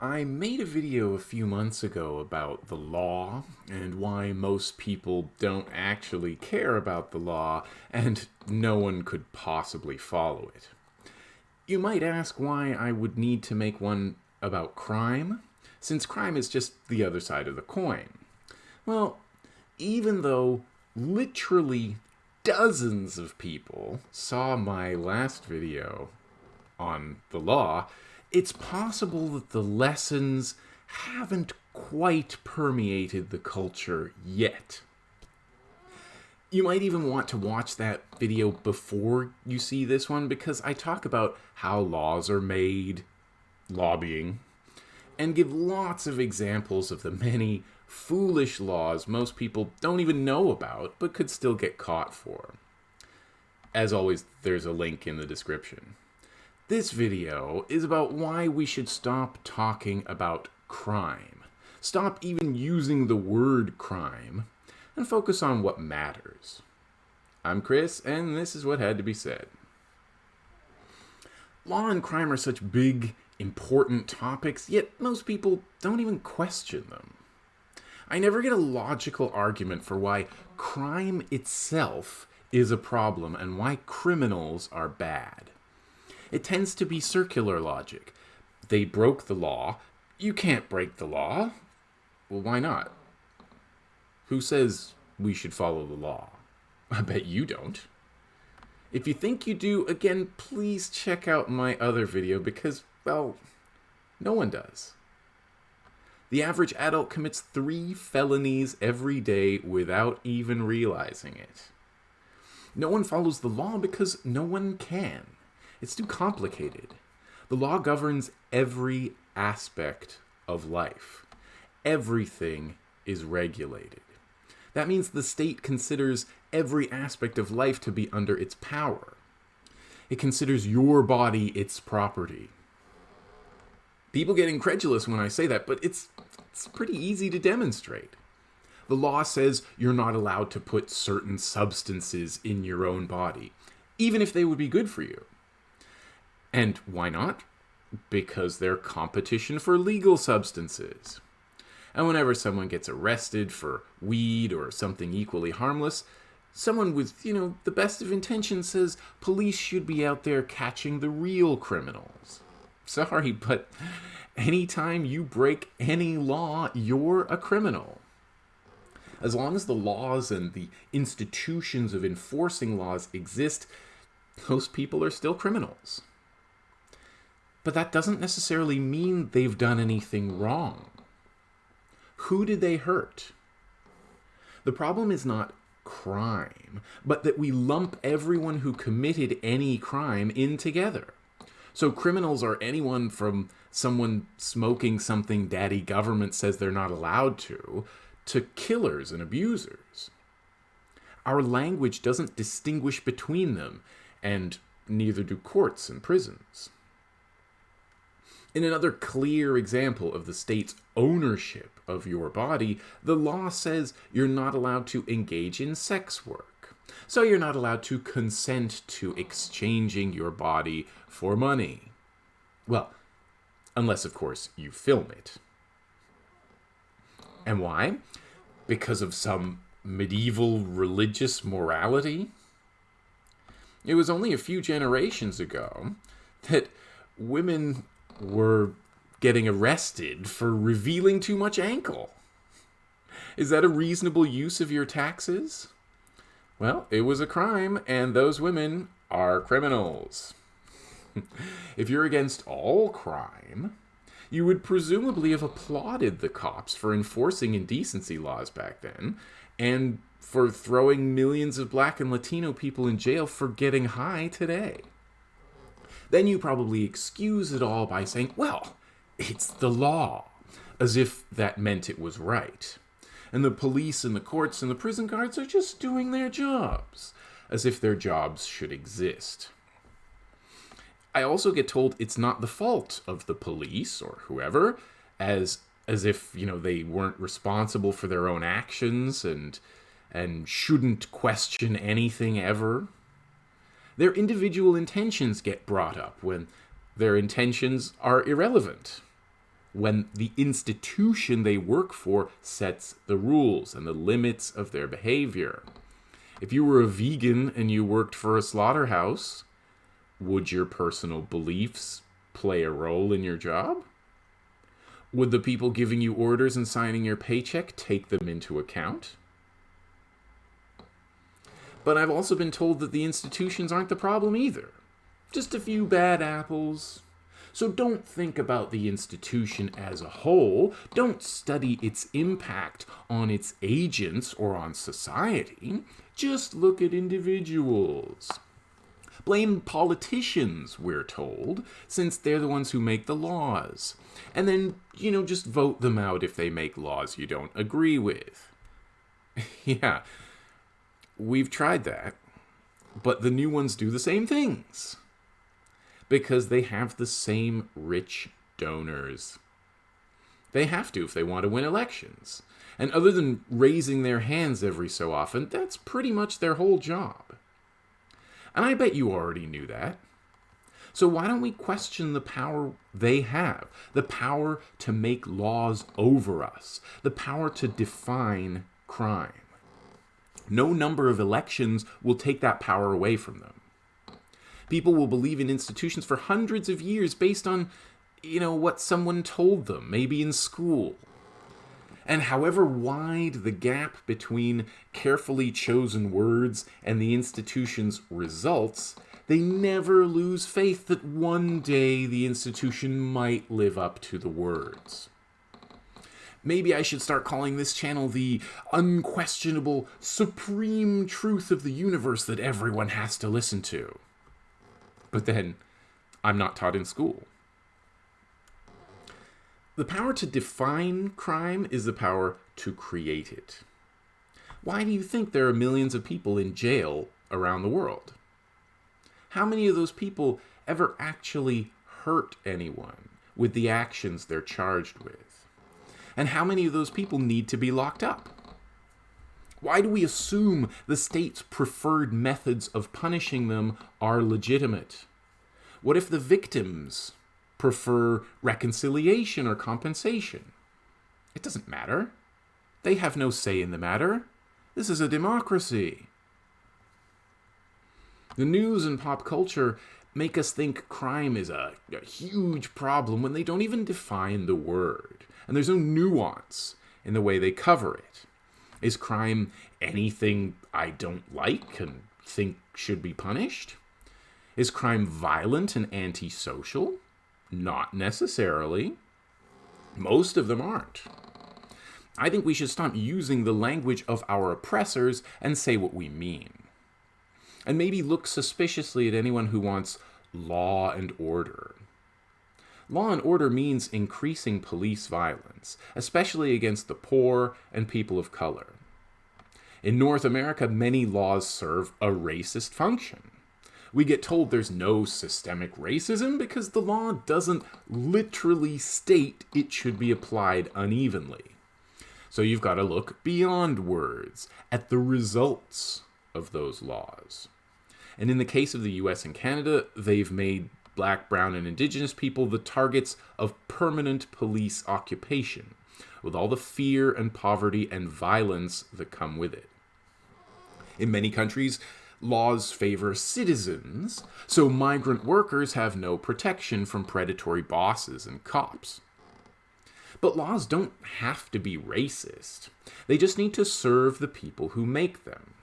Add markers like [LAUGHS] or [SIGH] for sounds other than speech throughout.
I made a video a few months ago about the law and why most people don't actually care about the law and no one could possibly follow it. You might ask why I would need to make one about crime, since crime is just the other side of the coin. Well, even though literally dozens of people saw my last video on the law, it's possible that the lessons haven't quite permeated the culture yet. You might even want to watch that video before you see this one because I talk about how laws are made, lobbying, and give lots of examples of the many foolish laws most people don't even know about but could still get caught for. As always, there's a link in the description. This video is about why we should stop talking about crime. Stop even using the word crime and focus on what matters. I'm Chris, and this is what had to be said. Law and crime are such big, important topics, yet most people don't even question them. I never get a logical argument for why crime itself is a problem and why criminals are bad. It tends to be circular logic. They broke the law. You can't break the law. Well, why not? Who says we should follow the law? [LAUGHS] I bet you don't. If you think you do, again, please check out my other video because, well, no one does. The average adult commits three felonies every day without even realizing it. No one follows the law because no one can. It's too complicated. The law governs every aspect of life. Everything is regulated. That means the state considers every aspect of life to be under its power. It considers your body its property. People get incredulous when I say that, but it's, it's pretty easy to demonstrate. The law says you're not allowed to put certain substances in your own body, even if they would be good for you. And why not? Because they're competition for legal substances. And whenever someone gets arrested for weed or something equally harmless, someone with, you know, the best of intentions says police should be out there catching the real criminals. Sorry, but anytime you break any law, you're a criminal. As long as the laws and the institutions of enforcing laws exist, those people are still criminals. But that doesn't necessarily mean they've done anything wrong. Who did they hurt? The problem is not crime, but that we lump everyone who committed any crime in together. So criminals are anyone from someone smoking something daddy government says they're not allowed to, to killers and abusers. Our language doesn't distinguish between them, and neither do courts and prisons. In another clear example of the state's ownership of your body, the law says you're not allowed to engage in sex work. So you're not allowed to consent to exchanging your body for money. Well, unless, of course, you film it. And why? Because of some medieval religious morality? It was only a few generations ago that women were getting arrested for revealing too much ankle. Is that a reasonable use of your taxes? Well, it was a crime, and those women are criminals. [LAUGHS] if you're against all crime, you would presumably have applauded the cops for enforcing indecency laws back then, and for throwing millions of black and Latino people in jail for getting high today. Then you probably excuse it all by saying, well, it's the law, as if that meant it was right. And the police and the courts and the prison guards are just doing their jobs, as if their jobs should exist. I also get told it's not the fault of the police or whoever, as as if, you know, they weren't responsible for their own actions and and shouldn't question anything ever their individual intentions get brought up when their intentions are irrelevant. when the institution they work for sets the rules and the limits of their behavior. If you were a vegan and you worked for a slaughterhouse, would your personal beliefs play a role in your job? Would the people giving you orders and signing your paycheck take them into account? But I've also been told that the institutions aren't the problem either. Just a few bad apples. So don't think about the institution as a whole. Don't study its impact on its agents or on society. Just look at individuals. Blame politicians, we're told, since they're the ones who make the laws. And then, you know, just vote them out if they make laws you don't agree with. [LAUGHS] yeah, we've tried that. But the new ones do the same things. Because they have the same rich donors. They have to if they want to win elections. And other than raising their hands every so often, that's pretty much their whole job. And I bet you already knew that. So why don't we question the power they have? The power to make laws over us, the power to define crime. No number of elections will take that power away from them. People will believe in institutions for hundreds of years based on, you know, what someone told them, maybe in school. And however wide the gap between carefully chosen words and the institution's results, they never lose faith that one day the institution might live up to the words. Maybe I should start calling this channel the unquestionable, supreme truth of the universe that everyone has to listen to. But then, I'm not taught in school. The power to define crime is the power to create it. Why do you think there are millions of people in jail around the world? How many of those people ever actually hurt anyone with the actions they're charged with? And how many of those people need to be locked up? Why do we assume the state's preferred methods of punishing them are legitimate? What if the victims prefer reconciliation or compensation. It doesn't matter. They have no say in the matter. This is a democracy. The news and pop culture make us think crime is a, a, huge problem when they don't even define the word. And there's no nuance in the way they cover it. Is crime anything I don't like and think should be punished? Is crime violent and antisocial? Not necessarily. Most of them aren't. I think we should stop using the language of our oppressors and say what we mean. And maybe look suspiciously at anyone who wants law and order. Law and order means increasing police violence, especially against the poor and people of color. In North America, many laws serve a racist function we get told there's no systemic racism because the law doesn't literally state it should be applied unevenly. So you've got to look beyond words, at the results of those laws. And in the case of the US and Canada, they've made black, brown, and indigenous people the targets of permanent police occupation, with all the fear and poverty and violence that come with it. In many countries, laws favor citizens, so migrant workers have no protection from predatory bosses and cops. But laws don't have to be racist. They just need to serve the people who make them.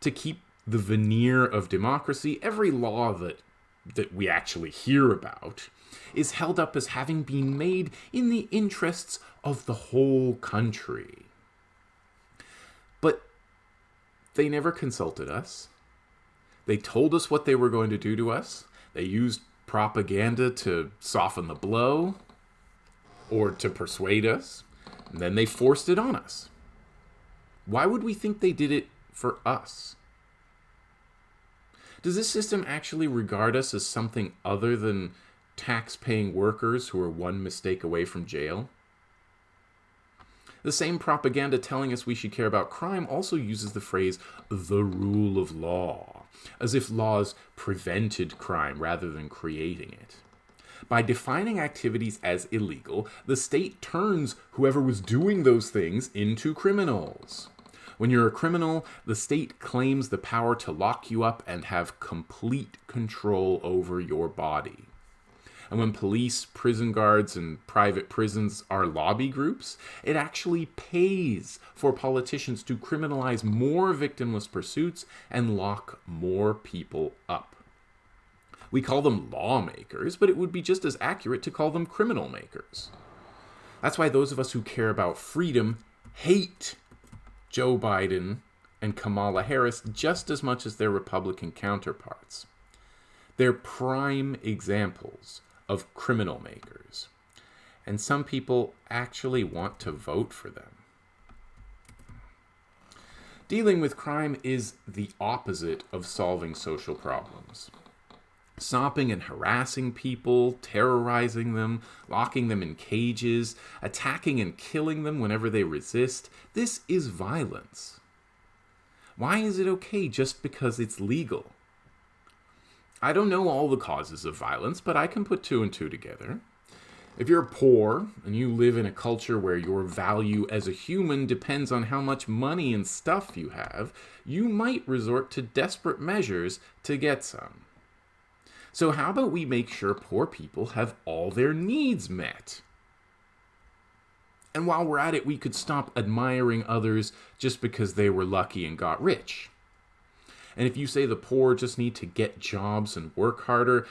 To keep the veneer of democracy, every law that that we actually hear about is held up as having been made in the interests of the whole country. But they never consulted us. They told us what they were going to do to us. They used propaganda to soften the blow or to persuade us. And then they forced it on us. Why would we think they did it for us? Does this system actually regard us as something other than tax paying workers who are one mistake away from jail? The same propaganda telling us we should care about crime also uses the phrase the rule of law, as if laws prevented crime rather than creating it. By defining activities as illegal, the state turns whoever was doing those things into criminals. When you're a criminal, the state claims the power to lock you up and have complete control over your body. And when police, prison guards, and private prisons are lobby groups, it actually pays for politicians to criminalize more victimless pursuits and lock more people up. We call them lawmakers, but it would be just as accurate to call them criminal makers. That's why those of us who care about freedom hate Joe Biden and Kamala Harris just as much as their Republican counterparts. They're prime examples of criminal makers. And some people actually want to vote for them. Dealing with crime is the opposite of solving social problems stopping and harassing people, terrorizing them, locking them in cages, attacking and killing them whenever they resist. This is violence. Why is it okay just because it's legal? I don't know all the causes of violence, but I can put two and two together. If you're poor and you live in a culture where your value as a human depends on how much money and stuff you have, you might resort to desperate measures to get some. So, how about we make sure poor people have all their needs met? And while we're at it, we could stop admiring others just because they were lucky and got rich. And if you say the poor just need to get jobs and work harder,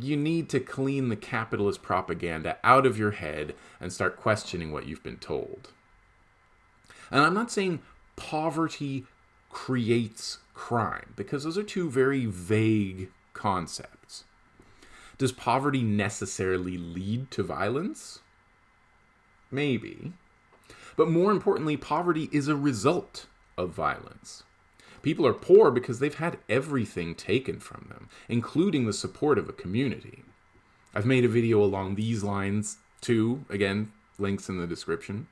you need to clean the capitalist propaganda out of your head and start questioning what you've been told. And I'm not saying poverty creates crime, because those are two very vague concepts. Does poverty necessarily lead to violence? Maybe. But more importantly, poverty is a result of violence. People are poor because they've had everything taken from them, including the support of a community. I've made a video along these lines too, again, links in the description.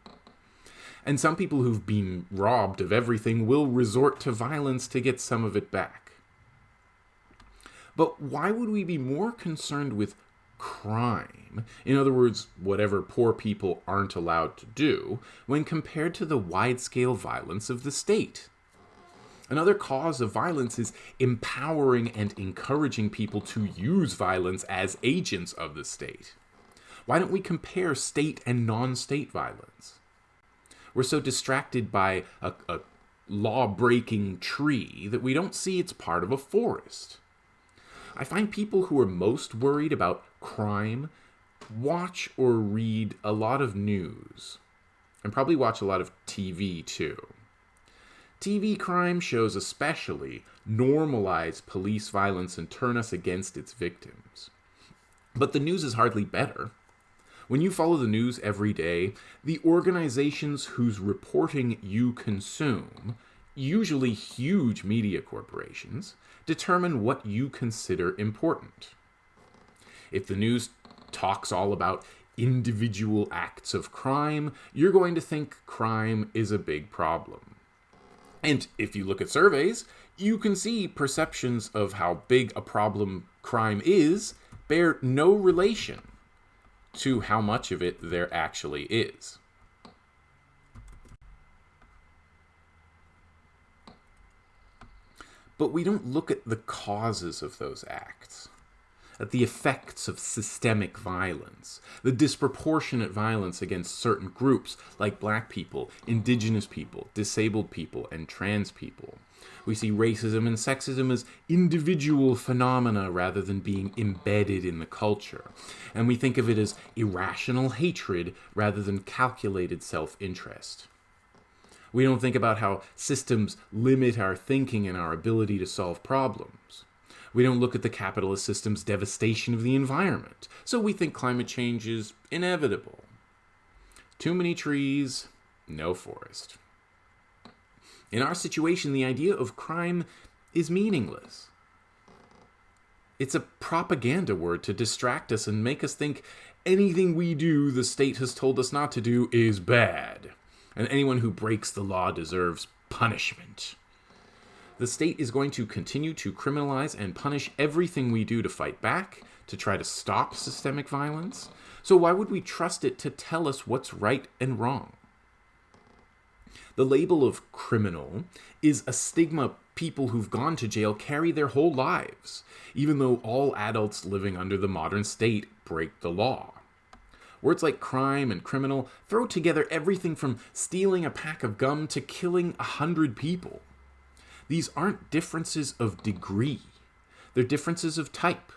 And some people who've been robbed of everything will resort to violence to get some of it back. But why would we be more concerned with crime, in other words, whatever poor people aren't allowed to do, when compared to the wide scale violence of the state? Another cause of violence is empowering and encouraging people to use violence as agents of the state. Why don't we compare state and non state violence? We're so distracted by a, a law breaking tree that we don't see it's part of a forest. I find people who are most worried about crime watch or read a lot of news and probably watch a lot of TV too. TV crime shows especially normalize police violence and turn us against its victims. But the news is hardly better. When you follow the news every day, the organizations whose reporting you consume usually huge media corporations, determine what you consider important. If the news talks all about individual acts of crime, you're going to think crime is a big problem. And if you look at surveys, you can see perceptions of how big a problem crime is bear no relation to how much of it there actually is. But we don't look at the causes of those acts, at the effects of systemic violence, the disproportionate violence against certain groups like black people, indigenous people, disabled people, and trans people. We see racism and sexism as individual phenomena rather than being embedded in the culture. And we think of it as irrational hatred rather than calculated self interest. We don't think about how systems limit our thinking and our ability to solve problems. We don't look at the capitalist system's devastation of the environment, so we think climate change is inevitable. Too many trees, no forest. In our situation, the idea of crime is meaningless. It's a propaganda word to distract us and make us think anything we do the state has told us not to do is bad and anyone who breaks the law deserves punishment. The state is going to continue to criminalize and punish everything we do to fight back, to try to stop systemic violence. So why would we trust it to tell us what's right and wrong? The label of criminal is a stigma people who've gone to jail carry their whole lives, even though all adults living under the modern state break the law. Words like crime and criminal throw together everything from stealing a pack of gum to killing a hundred people. These aren't differences of degree, they're differences of type.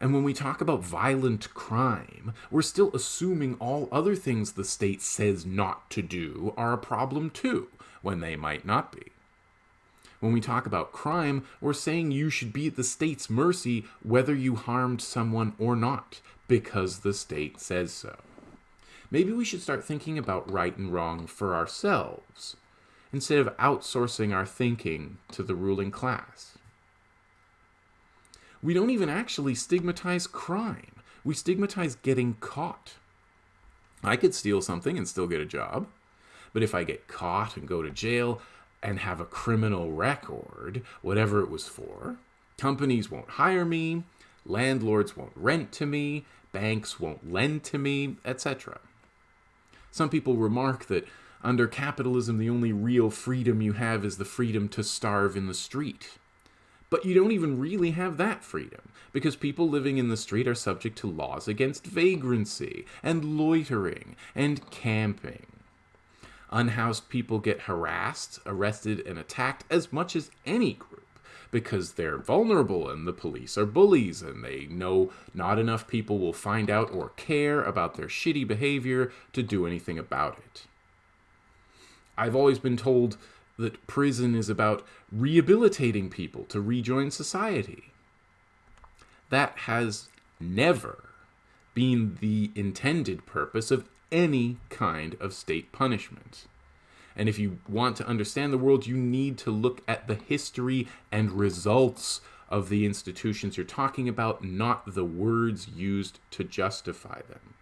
And when we talk about violent crime, we're still assuming all other things the state says not to do are a problem too, when they might not be. When we talk about crime, we're saying you should be at the state's mercy whether you harmed someone or not, because the state says so. Maybe we should start thinking about right and wrong for ourselves, instead of outsourcing our thinking to the ruling class. We don't even actually stigmatize crime. We stigmatize getting caught. I could steal something and still get a job, but if I get caught and go to jail and have a criminal record, whatever it was for, companies won't hire me, landlords won't rent to me, banks won't lend to me, etc. Some people remark that under capitalism, the only real freedom you have is the freedom to starve in the street. But you don't even really have that freedom, because people living in the street are subject to laws against vagrancy, and loitering, and camping. Unhoused people get harassed, arrested, and attacked as much as any group because they're vulnerable and the police are bullies and they know not enough people will find out or care about their shitty behavior to do anything about it. I've always been told that prison is about rehabilitating people to rejoin society. That has never been the intended purpose of any kind of state punishment. And if you want to understand the world, you need to look at the history and results of the institutions you're talking about, not the words used to justify them.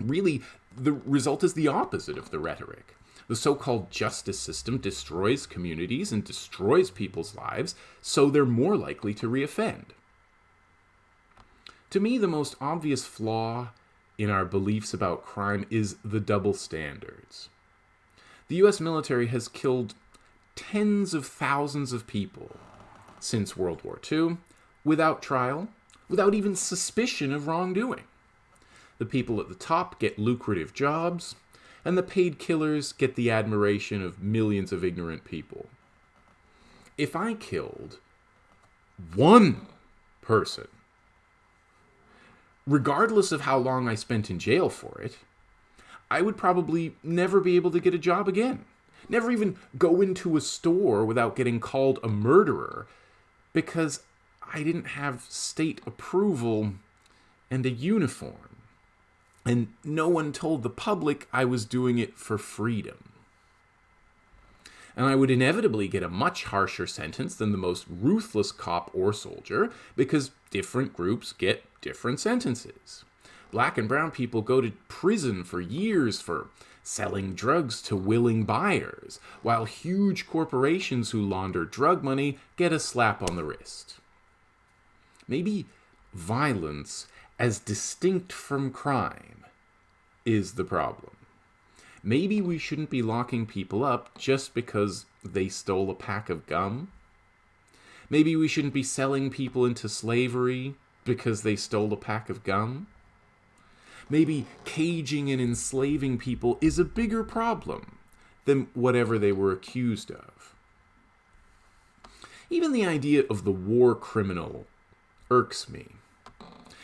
Really, the result is the opposite of the rhetoric. The so called justice system destroys communities and destroys people's lives, so they're more likely to reoffend. To me, the most obvious flaw in our beliefs about crime is the double standards. The US military has killed tens of thousands of people since World War II without trial, without even suspicion of wrongdoing. The people at the top get lucrative jobs, and the paid killers get the admiration of millions of ignorant people. If I killed one person, regardless of how long I spent in jail for it, I would probably never be able to get a job again. Never even go into a store without getting called a murderer because I didn't have state approval and a uniform. And no one told the public I was doing it for freedom. And I would inevitably get a much harsher sentence than the most ruthless cop or soldier because different groups get different sentences black and brown people go to prison for years for selling drugs to willing buyers, while huge corporations who launder drug money get a slap on the wrist. Maybe violence, as distinct from crime, is the problem. Maybe we shouldn't be locking people up just because they stole a pack of gum. Maybe we shouldn't be selling people into slavery because they stole a pack of gum maybe caging and enslaving people is a bigger problem than whatever they were accused of. Even the idea of the war criminal irks me.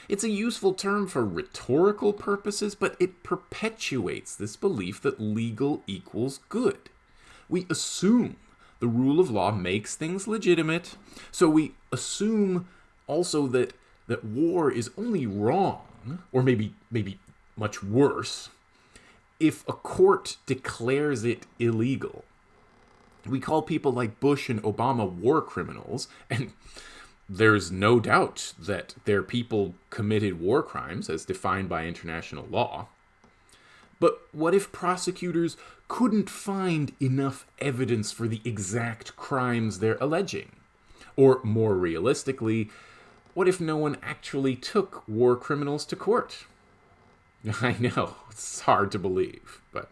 It's a useful term for rhetorical purposes, but it perpetuates this belief that legal equals good. We assume the rule of law makes things legitimate, so we assume also that that war is only or maybe maybe much worse, if a court declares it illegal. We call people like Bush and Obama war criminals, and there's no doubt that their people committed war crimes as defined by international law. But what if prosecutors couldn't find enough evidence for the exact crimes they're alleging? Or more realistically, What if no one actually took war criminals to court? [LAUGHS] I know, it's hard to believe, but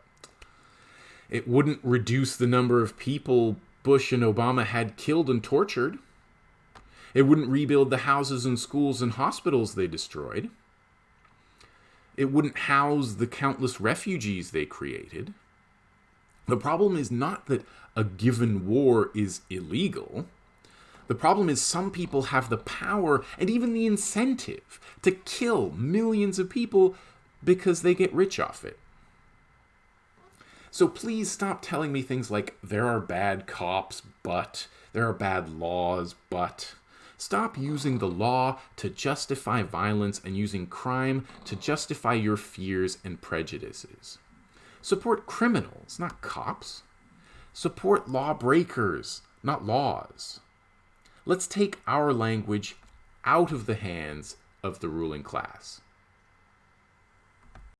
it wouldn't reduce the number of people Bush and Obama had killed and tortured. It wouldn't rebuild the houses and schools and hospitals they destroyed. It wouldn't house the countless refugees they created. The problem is not that a given war is illegal. The problem is some people have the power and even the incentive to kill millions of people because they get rich off it. So please stop telling me things like there are bad cops, but there are bad laws, but. Stop using the law to justify violence and using crime to justify your fears and prejudices. Support criminals, not cops. Support lawbreakers, not laws. Let's take our language out of the hands of the ruling class.